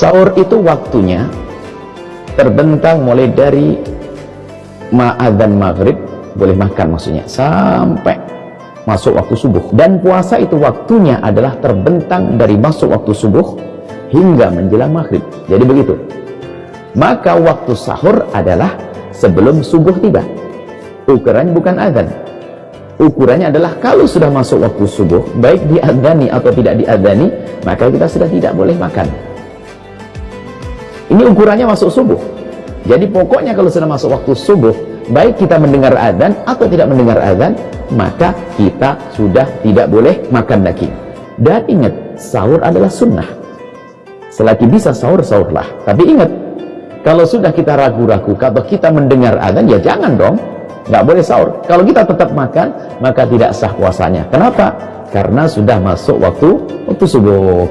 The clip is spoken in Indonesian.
Sahur itu waktunya terbentang mulai dari ma'adhan maghrib, boleh makan maksudnya, sampai masuk waktu subuh. Dan puasa itu waktunya adalah terbentang dari masuk waktu subuh hingga menjelang maghrib. Jadi begitu. Maka waktu sahur adalah sebelum subuh tiba. Ukuran bukan adhan. Ukurannya adalah kalau sudah masuk waktu subuh, baik diadhani atau tidak diadhani, maka kita sudah tidak boleh makan. Ini ukurannya masuk subuh. Jadi pokoknya kalau sudah masuk waktu subuh, baik kita mendengar adhan atau tidak mendengar adhan, maka kita sudah tidak boleh makan daging. Dan ingat, sahur adalah sunnah. Selagi bisa sahur, sahurlah. Tapi ingat, kalau sudah kita ragu-ragu, kalau kita mendengar adhan, ya jangan dong nggak boleh sahur. Kalau kita tetap makan, maka tidak sah puasanya. Kenapa? Karena sudah masuk waktu waktu subuh.